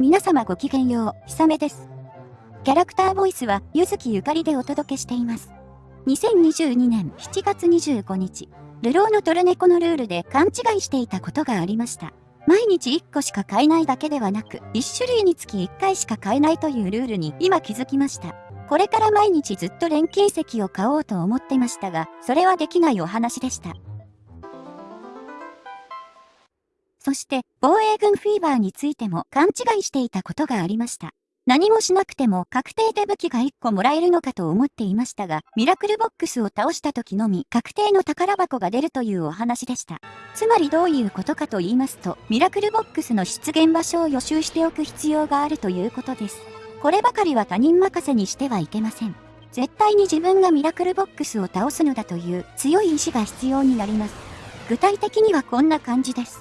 皆様ごきげんよう、ひさめです。キャラクターボイスは、ゆずきゆかりでお届けしています。2022年7月25日、流浪のトルネコのルールで勘違いしていたことがありました。毎日1個しか買えないだけではなく、1種類につき1回しか買えないというルールに今気づきました。これから毎日ずっと錬金石を買おうと思ってましたが、それはできないお話でした。そして、防衛軍フィーバーについても勘違いしていたことがありました。何もしなくても確定で武器が1個もらえるのかと思っていましたが、ミラクルボックスを倒した時のみ確定の宝箱が出るというお話でした。つまりどういうことかと言いますと、ミラクルボックスの出現場所を予習しておく必要があるということです。こればかりは他人任せにしてはいけません。絶対に自分がミラクルボックスを倒すのだという強い意志が必要になります。具体的にはこんな感じです。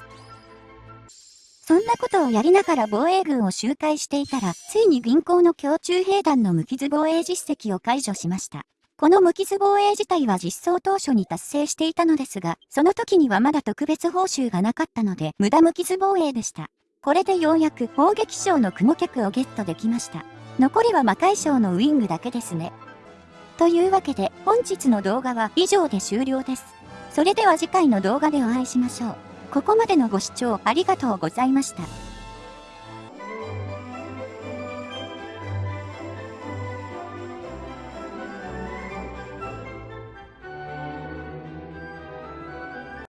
そんなことをやりながら防衛軍を周回していたら、ついに銀行の胸中兵団の無傷防衛実績を解除しました。この無傷防衛自体は実装当初に達成していたのですが、その時にはまだ特別報酬がなかったので、無駄無傷防衛でした。これでようやく砲撃賞の雲客をゲットできました。残りは魔界賞のウィングだけですね。というわけで、本日の動画は以上で終了です。それでは次回の動画でお会いしましょう。ここまでのご視聴ありがとうございました。